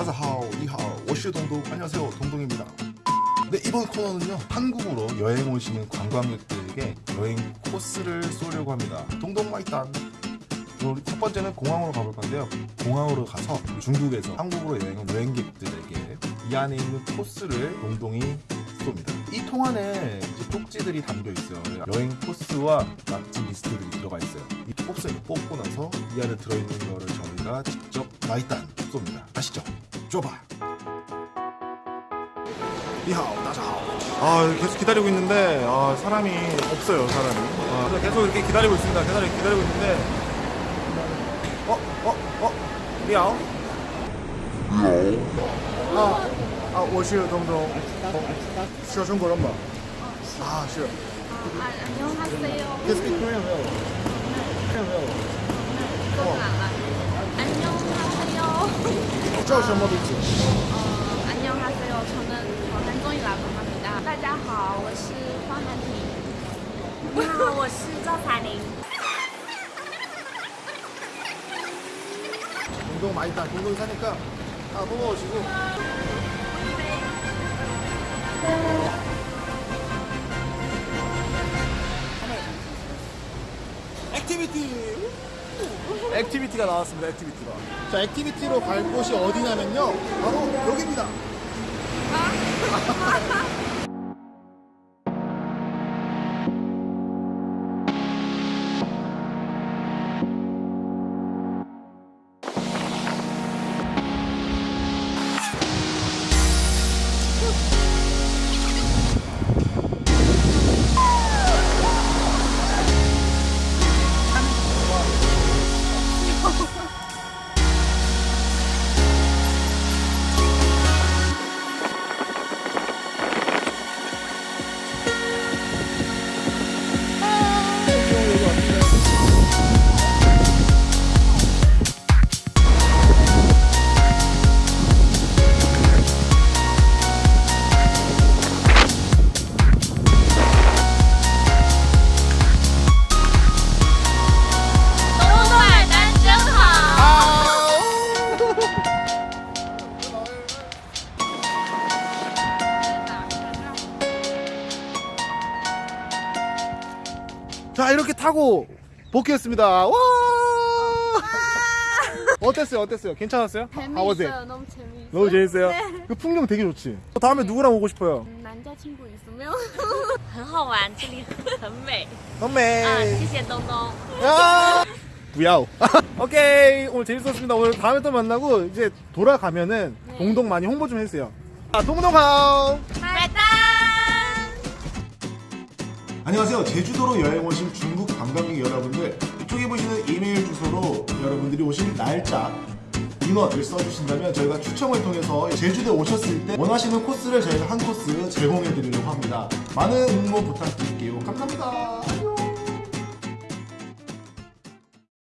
大家好 你好 我是 동동 안녕하세요 동동입니다. 네 이번 코너는요 한국으로 여행 오시는 관광객들에게 여행 코스를 쏘려고 합니다. 동동 买单. 우리 첫 번째는 공항으로 가볼 건데요. 공항으로 가서 중국에서 한국으로 여행 온 여행객들에게 이 안에 있는 코스를 동동이 쏩니다. 이 통 안에 이제 쪽지들이 담겨 있어요. 여행 코스와 맛집 리스트들이 들어가 있어요. 이 코스를 뽑고 나서 이 안에 들어있는 거를 저희가 직접 마이딴 쏩니다. 아시죠? 좁아 니하오 다자하오 아 계속 기다리고 있는데 아, 사람이 없어요 사람이 아, 그래서 계속 이렇게 기다리고 있습니다 기다리, 기다리고 있는데 어? 어? 어? 니하오? 아, 아, 我是东东，说中国人吗？啊，是。 아, 안녕하세요. Can speak Korean 没有？没有没有。 안녕하세요. 叫什么名字？ 어, 안녕하세요. 저는 전한종이라고 합니다. 大家好,我是黄汉婷.你好，我是赵彩玲。 동동 많이 다 동동 사니까 다 뽑아오시고. 액티비티. 액티비티가 나왔습니다. activity가. 자, activity로 갈 곳이 어디냐면요. 바로 여기입니다. 자 이렇게 타고 복귀했습니다. 와! 어땠어요? 어땠어요? 괜찮았어요? How was it? 재밌어요. 너무 재밌어요. 너무 재밌어요? 네. 그 풍경 되게 좋지? 다음에 누구랑 오고 싶어요? 음, 남자친구 있으면 很好玩，这里很美。 선배 啊，谢谢东东。 야! 부야오 오케이 오늘 재밌었습니다 오늘 다음에 또 만나고 이제 돌아가면은 네. 동동 많이 홍보 좀 해주세요 아 동동하오 안녕하세요. 제주도로 여행 오신 중국 관광객 여러분들 이쪽에 보시는 이메일 주소로 여러분들이 오신 날짜 인원을 써주신다면 저희가 추첨을 통해서 제주도에 오셨을 때 원하시는 코스를 저희가 한 코스 제공해 드리려고 합니다. 많은 응모 부탁드릴게요. 감사합니다. 안녕.